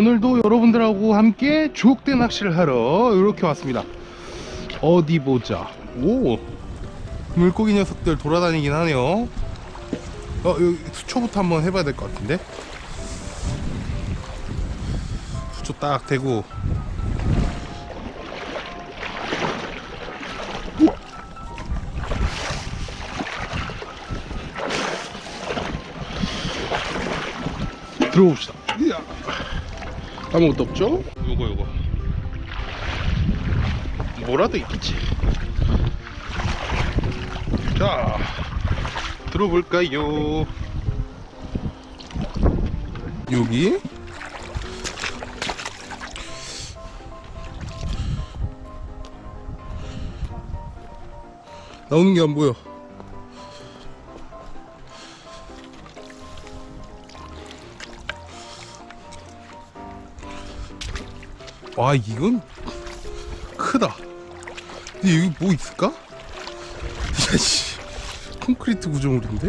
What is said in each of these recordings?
오늘도 여러분들하고 함께 주옥대 낚시를 하러 이렇게 왔습니다 어디 보자 오 물고기 녀석들 돌아다니긴 하네요 어 여기 수초부터 한번 해봐야 될 것 같은데 수초 딱 대고. 들어봅시다. 아무것도 없죠? 요거 요거. 뭐라도 있겠지. 자 들어볼까요? 여기? 나오는 게 안 보여 와 이건 크다. 근데 여기 뭐 있을까? 야씨. 콘크리트 구조물인데?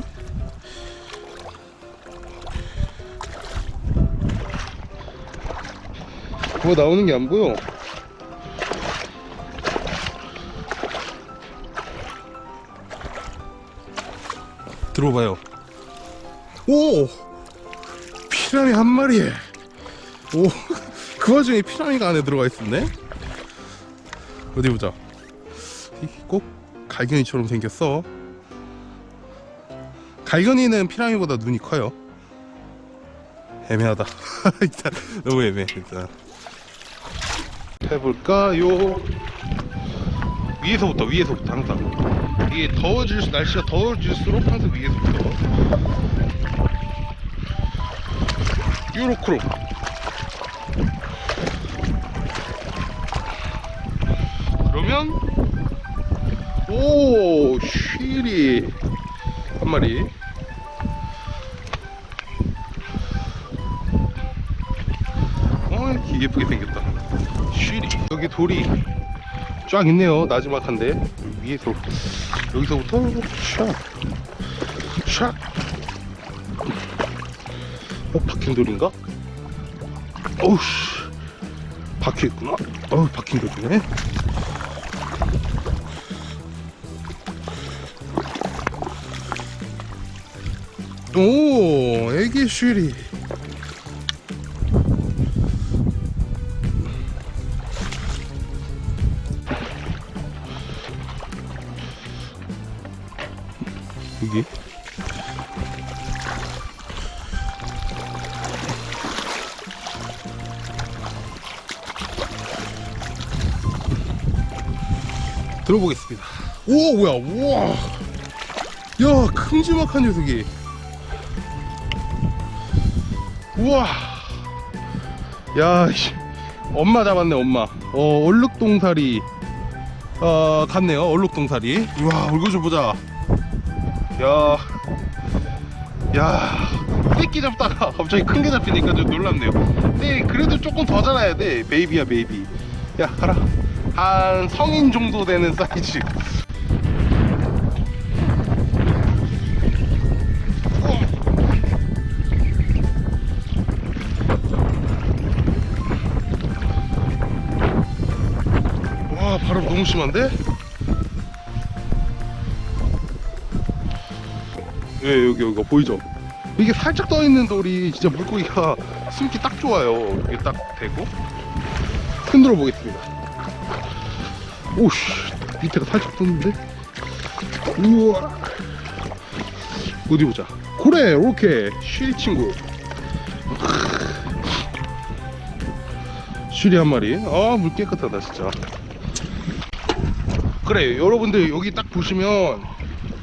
뭐 나오는 게 안 보여. 들어봐요. 오! 피라미 한 마리에. 오 그 와중에 피라미가 안에 들어가 있었네? 어디 보자. 꼭 갈견이처럼 생겼어. 갈견이는 피라미보다 눈이 커요. 애매하다. 일단 너무 애매해 일단 해볼까요? 위에서부터 위에서부터 항상. 이게 더워질 날씨가 더워질수록 항상 위에서부터. 유로크로 그러면 오 쉬리. 한 마리. 어 예쁘게 생겼다. 쉬리. 여기 돌이 쫙 있네요. 나지막한데. 위에서 여기서부터 샥샥 어 박힌 돌인가? 어우씨. 박혀 있구나. 어우 박힌 돌이네 오 애기 쉬리. 여기? 들어보겠습니다. 오 뭐야 우와. 야 큼지막한 녀석이 우와 야 씨. 엄마 잡았네 엄마 어 얼룩동사리 어 같네요 얼룩동사리 우와 얼굴 좀 보자 야, 야, 새끼 잡다가 갑자기 큰 게 잡히니까 좀 놀랍네요. 근데 그래도 조금 더 자라야 돼. baby야, baby. 야, 가라. 한 성인 정도 되는 사이즈. 심한데? 예, 여기 여기가 보이죠? 이게 살짝 떠 있는 돌이 진짜 물고기가 숨기 딱 좋아요. 이게 딱 대고 흔들어 보겠습니다. 오씨, 밑에가 살짝 떴는데? 우와. 어디 보자. 그래, 이렇게 쉬리 친구. 쉬리 한 마리. 아, 물 깨끗하다 진짜. 그래, 여러분들 여기 딱 보시면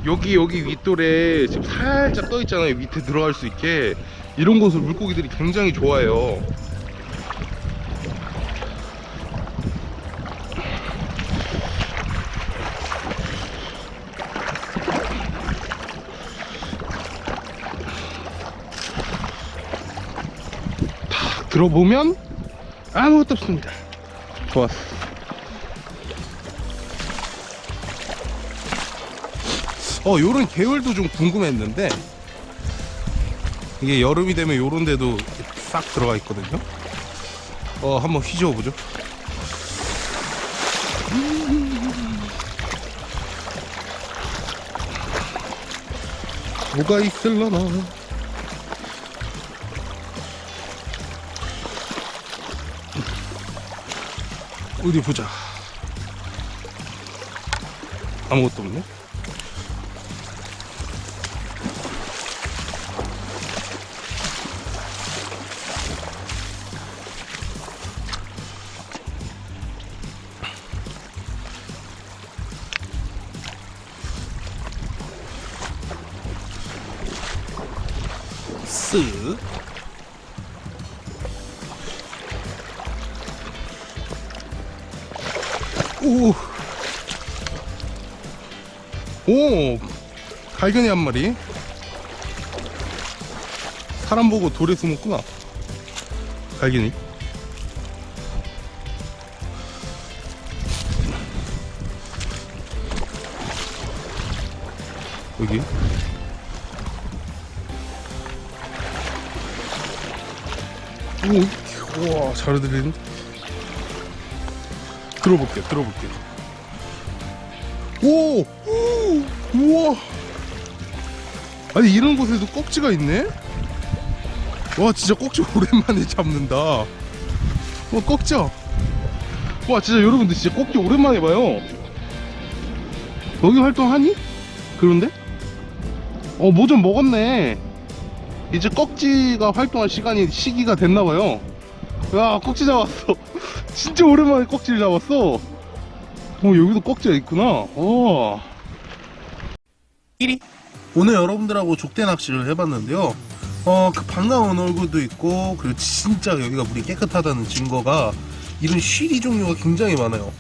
여기 여기 윗돌에 지금 살짝 떠 있잖아요. 밑에 들어갈 수 있게. 이런 곳을 물고기들이 굉장히 좋아해요. 탁 들어보면 아무것도 없습니다. 좋았어 어 요런 계열도 좀 궁금했는데 이게 여름이 되면 요런 데도 싹 들어가 있거든요. 어 한번 휘저어 보죠. 뭐가 있을라나? 어디 보자. 아무것도 없네 쓱 오. 오. 갈견이 한 마리. 사람 보고 돌에 숨었구나. 갈견이. 여기. 우와, 잘 들리는. 들어볼게요, 들어볼게요. 오! 오! 우와! 아니, 이런 곳에도 꼭지가 있네? 와, 진짜 꼭지 오랜만에 잡는다. 와, 꼭지야. 와, 진짜 여러분들 진짜 꼭지 오랜만에 봐요. 여기 활동하니? 그런데? 어, 뭐 좀 먹었네. 이제 꺽지가 활동할 시간이 시기가 됐나봐요. 야, 꺽지 잡았어. 진짜 오랜만에 꺽지를 잡았어. 어, 여기도 꺽지가 있구나. 어. 1위. 오늘 여러분들하고 족대 낚시를 해봤는데요. 어, 그 반가운 얼굴도 있고, 그리고 진짜 여기가 물이 깨끗하다는 증거가 이런 쉬리 종류가 굉장히 많아요.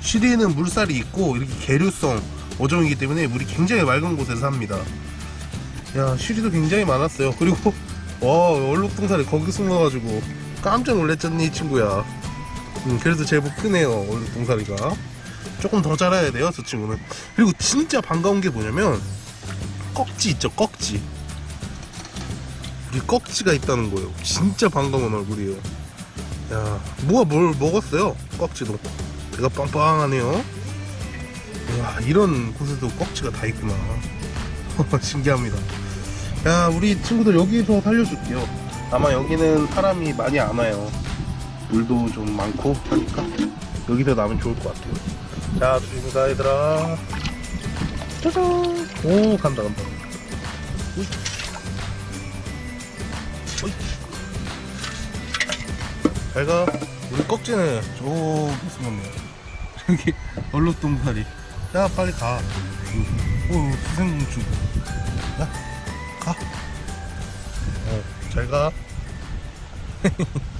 쉬리에는 물살이 있고, 이렇게 계류성 어종이기 때문에 물이 굉장히 맑은 곳에서 삽니다. 야 쉬리도 굉장히 많았어요. 그리고 와 얼룩동살이 거기 숨어가지고 깜짝 놀랐잖니 이 친구야. 음, 그래도 제법 크네요 얼룩동살이가. 조금 더 자라야 돼요 저 친구는. 그리고 진짜 반가운 게 뭐냐면 꺽지 있죠 꺽지. 우리 꺽지가 있다는 거예요. 진짜 반가운 얼굴이에요. 야 뭐가 뭘 먹었어요 꺽지도? 배가 빵빵하네요. 와 이런 곳에도 꺽지가 다 있구나. 신기합니다. 야, 우리 친구들 여기서 살려줄게요. 아마 여기는 사람이 많이 안 와요. 물도 좀 많고 하니까 여기서 나면 좋을 것 같아요. 자, 조심가 얘들아. 짜잔. 오, 간다, 간다. 우이. 우이. 잘 가. 우리 꺽지는 저기 숨었네. 여기 얼룩동사리. 야, 빨리 가. 오, 수생공충. 야, 가. 어, 잘 가.